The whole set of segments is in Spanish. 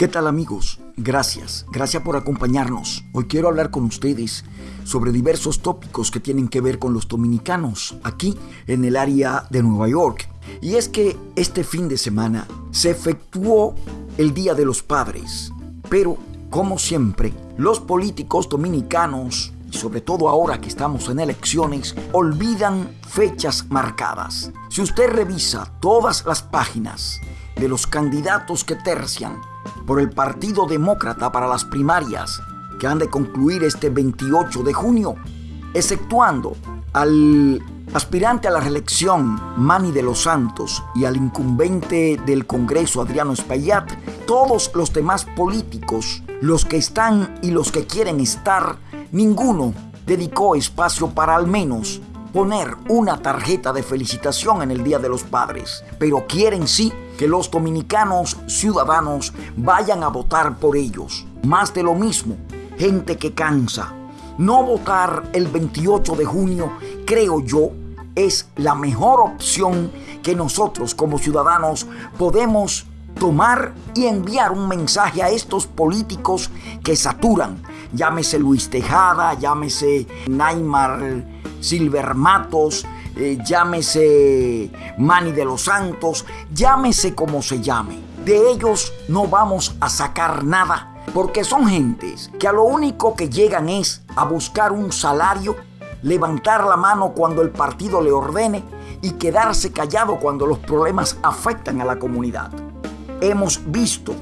¿Qué tal amigos? Gracias, gracias por acompañarnos. Hoy quiero hablar con ustedes sobre diversos tópicos que tienen que ver con los dominicanos aquí en el área de Nueva York. Y es que este fin de semana se efectuó el Día de los Padres, pero como siempre, los políticos dominicanos y sobre todo ahora que estamos en elecciones, olvidan fechas marcadas. Si usted revisa todas las páginas de los candidatos que tercian por el Partido Demócrata para las primarias que han de concluir este 28 de junio, exceptuando al aspirante a la reelección Manny de los Santos y al incumbente del Congreso Adriano Espaillat, todos los demás políticos, los que están y los que quieren estar, ninguno dedicó espacio para al menos poner una tarjeta de felicitación en el Día de los Padres, pero quieren sí que los dominicanos ciudadanos vayan a votar por ellos. Más de lo mismo, gente que cansa. No votar el 28 de junio, creo yo, es la mejor opción que nosotros como ciudadanos podemos tomar y enviar un mensaje a estos políticos que saturan. Llámese Luis Tejada, llámese Neymar Silver Matos, eh, llámese Manny de los Santos, llámese como se llame. De ellos no vamos a sacar nada porque son gentes que a lo único que llegan es a buscar un salario, levantar la mano cuando el partido le ordene y quedarse callado cuando los problemas afectan a la comunidad. Hemos visto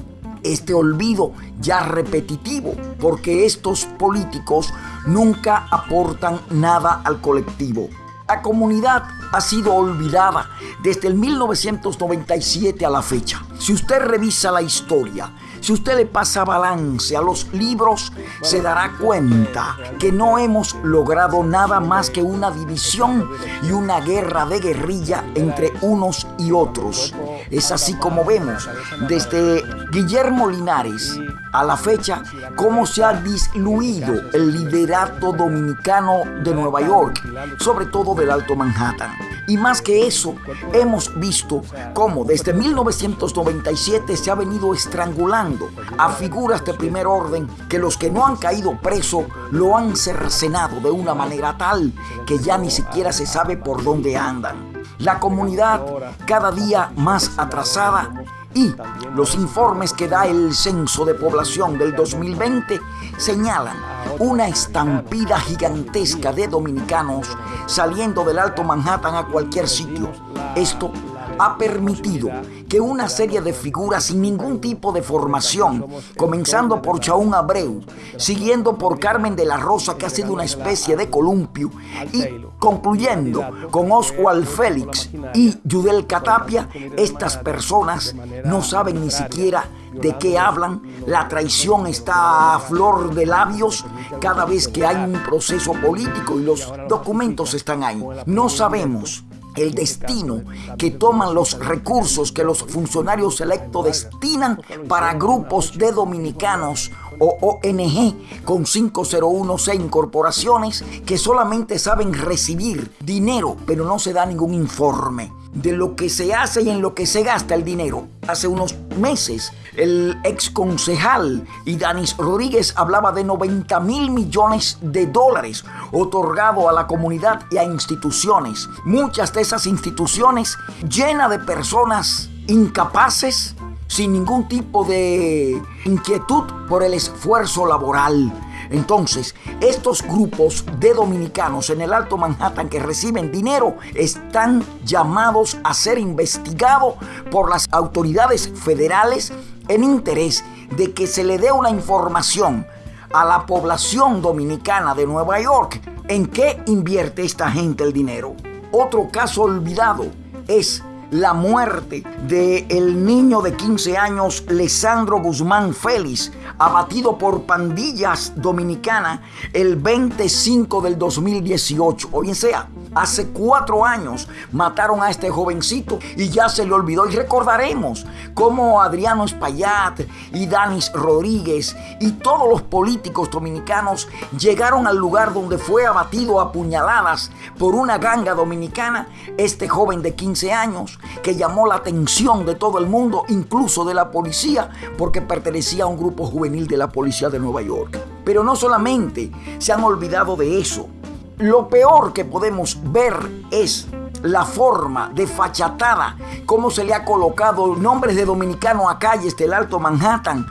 este olvido ya repetitivo, porque estos políticos nunca aportan nada al colectivo. La comunidad ha sido olvidada desde el 1997 a la fecha. Si usted revisa la historia, si usted le pasa balance a los libros, se dará cuenta que no hemos logrado nada más que una división y una guerra de guerrilla entre unos y otros. Es así como vemos desde Guillermo Linares a la fecha cómo se ha disluido el liderato dominicano de Nueva York, sobre todo del Alto Manhattan. Y más que eso, hemos visto cómo desde 1997 se ha venido estrangulando a figuras de primer orden que los que no han caído preso lo han cercenado de una manera tal que ya ni siquiera se sabe por dónde andan. La comunidad cada día más atrasada y los informes que da el Censo de Población del 2020 señalan una estampida gigantesca de dominicanos saliendo del Alto Manhattan a cualquier sitio. Esto ha permitido que una serie de figuras sin ningún tipo de formación, comenzando por Chaún Abreu, siguiendo por Carmen de la Rosa, que ha sido una especie de columpio, y concluyendo con Oswald Félix y Judel Catapia, estas personas no saben ni siquiera de qué hablan, la traición está a flor de labios cada vez que hay un proceso político y los documentos están ahí. No sabemos el destino que toman los recursos que los funcionarios electos destinan para grupos de dominicanos o ONG con 501C incorporaciones que solamente saben recibir dinero, pero no se da ningún informe de lo que se hace y en lo que se gasta el dinero. Hace unos meses, el ex concejal Danis Rodríguez hablaba de 90 mil millones de dólares otorgado a la comunidad y a instituciones. Muchas de esas instituciones llenas de personas incapaces, sin ningún tipo de inquietud por el esfuerzo laboral entonces, estos grupos de dominicanos en el Alto Manhattan que reciben dinero están llamados a ser investigados por las autoridades federales en interés de que se le dé una información a la población dominicana de Nueva York en qué invierte esta gente el dinero. Otro caso olvidado es la muerte del el niño de 15 años Lesandro Guzmán Félix, abatido por pandillas dominicanas el 25 del 2018. O bien sea, Hace cuatro años mataron a este jovencito y ya se le olvidó. Y recordaremos cómo Adriano Espaillat y Danis Rodríguez y todos los políticos dominicanos llegaron al lugar donde fue abatido a puñaladas por una ganga dominicana este joven de 15 años que llamó la atención de todo el mundo, incluso de la policía, porque pertenecía a un grupo juvenil de la policía de Nueva York. Pero no solamente se han olvidado de eso, lo peor que podemos ver es la forma de fachatada, cómo se le ha colocado nombres de dominicano a calles del Alto Manhattan,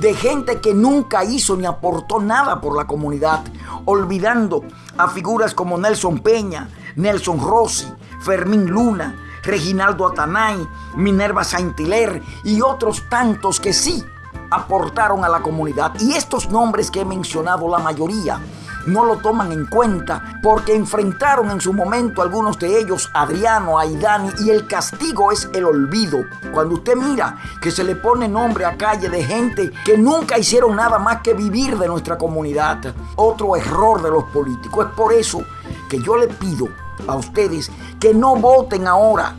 de gente que nunca hizo ni aportó nada por la comunidad, olvidando a figuras como Nelson Peña, Nelson Rossi, Fermín Luna, Reginaldo Atanay, Minerva Saint-Hilaire y otros tantos que sí aportaron a la comunidad. Y estos nombres que he mencionado, la mayoría, no lo toman en cuenta porque enfrentaron en su momento algunos de ellos, Adriano, Aidani, y el castigo es el olvido. Cuando usted mira que se le pone nombre a calle de gente que nunca hicieron nada más que vivir de nuestra comunidad, otro error de los políticos. Es por eso que yo le pido a ustedes que no voten ahora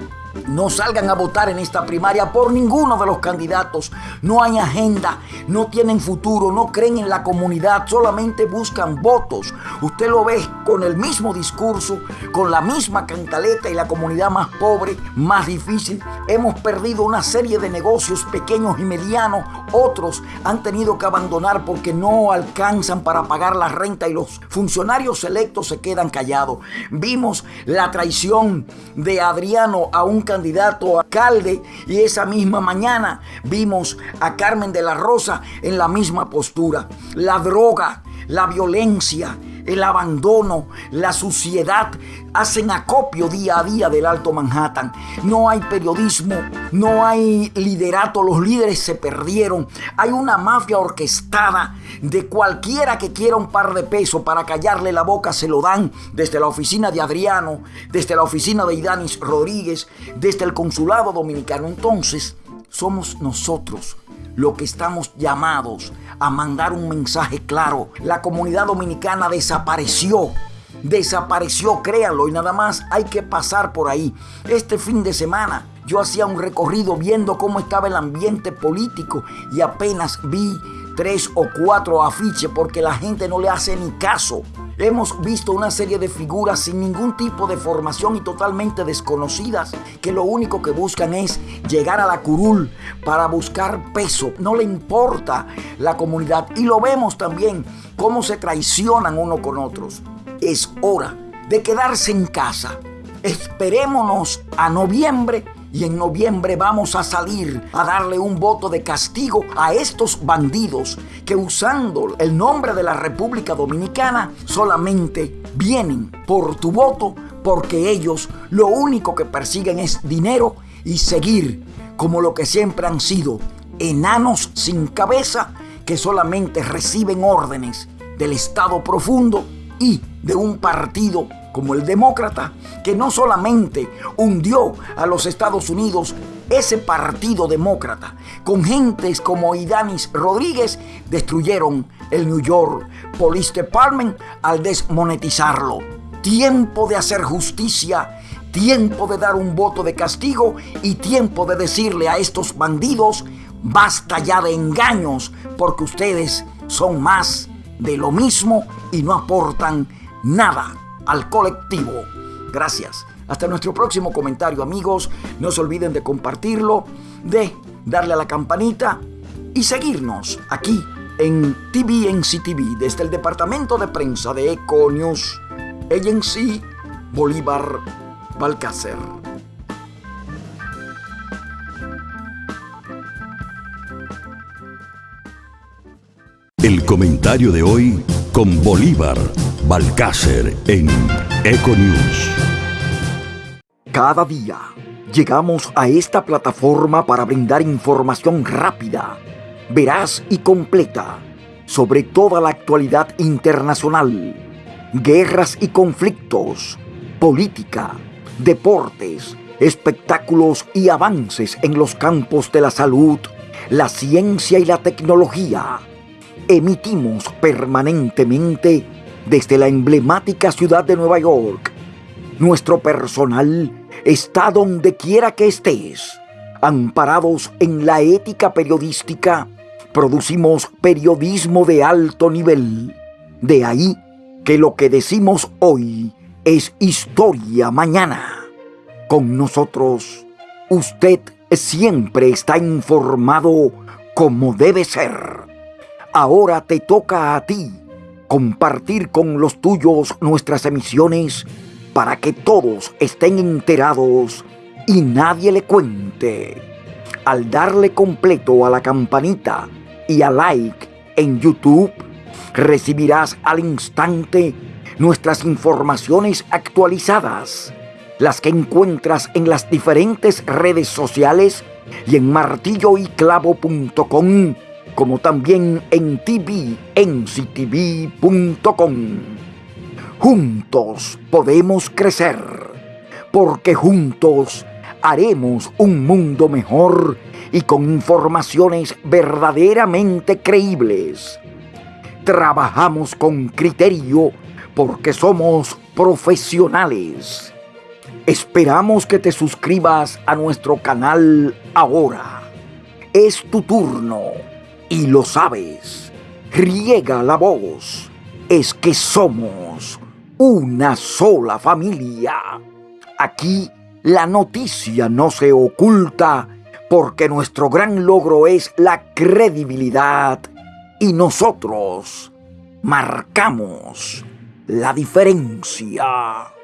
no salgan a votar en esta primaria por ninguno de los candidatos. No hay agenda, no tienen futuro, no creen en la comunidad, solamente buscan votos. Usted lo ve con el mismo discurso, con la misma cantaleta y la comunidad más pobre, más difícil. Hemos perdido una serie de negocios pequeños y medianos. Otros han tenido que abandonar porque no alcanzan para pagar la renta y los funcionarios electos se quedan callados. Vimos la traición de Adriano a un candidato a alcalde y esa misma mañana vimos a Carmen de la Rosa en la misma postura. La droga, la violencia, el abandono, la suciedad hacen acopio día a día del Alto Manhattan. No hay periodismo, no hay liderato, los líderes se perdieron. Hay una mafia orquestada de cualquiera que quiera un par de pesos para callarle la boca, se lo dan desde la oficina de Adriano, desde la oficina de Idanis Rodríguez, desde el consulado dominicano. Entonces, somos nosotros lo que estamos llamados a mandar un mensaje claro. La comunidad dominicana desapareció. Desapareció, créanlo, y nada más hay que pasar por ahí. Este fin de semana yo hacía un recorrido viendo cómo estaba el ambiente político y apenas vi tres o cuatro afiches porque la gente no le hace ni caso. Hemos visto una serie de figuras sin ningún tipo de formación y totalmente desconocidas que lo único que buscan es llegar a la curul para buscar peso. No le importa la comunidad y lo vemos también cómo se traicionan uno con otros. Es hora de quedarse en casa. Esperémonos a noviembre y en noviembre vamos a salir a darle un voto de castigo a estos bandidos que usando el nombre de la República Dominicana solamente vienen por tu voto porque ellos lo único que persiguen es dinero y seguir como lo que siempre han sido enanos sin cabeza que solamente reciben órdenes del Estado profundo y de un partido como el demócrata, que no solamente hundió a los Estados Unidos, ese partido demócrata, con gentes como Idanis Rodríguez, destruyeron el New York Police Department al desmonetizarlo. Tiempo de hacer justicia, tiempo de dar un voto de castigo y tiempo de decirle a estos bandidos, basta ya de engaños, porque ustedes son más de lo mismo y no aportan nada al colectivo. Gracias. Hasta nuestro próximo comentario amigos. No se olviden de compartirlo, de darle a la campanita y seguirnos aquí en TVNC TV desde el departamento de prensa de Eco News Agency Bolívar Balcácer. El comentario de hoy con Bolívar Balcácer en Econews. Cada día llegamos a esta plataforma para brindar información rápida, veraz y completa sobre toda la actualidad internacional, guerras y conflictos, política, deportes, espectáculos y avances en los campos de la salud, la ciencia y la tecnología. Emitimos permanentemente desde la emblemática ciudad de Nueva York, Nuestro personal está donde quiera que estés. Amparados en la ética periodística, producimos periodismo de alto nivel. De ahí que lo que decimos hoy es historia mañana. Con nosotros, usted siempre está informado como debe ser. Ahora te toca a ti compartir con los tuyos nuestras emisiones para que todos estén enterados y nadie le cuente. Al darle completo a la campanita y a like en YouTube, recibirás al instante nuestras informaciones actualizadas, las que encuentras en las diferentes redes sociales y en martilloyclavo.com, como también en tvnctv.com. Juntos podemos crecer, porque juntos haremos un mundo mejor y con informaciones verdaderamente creíbles. Trabajamos con criterio porque somos profesionales. Esperamos que te suscribas a nuestro canal ahora. Es tu turno y lo sabes. Riega la voz. Es que somos una sola familia. Aquí la noticia no se oculta porque nuestro gran logro es la credibilidad y nosotros marcamos la diferencia.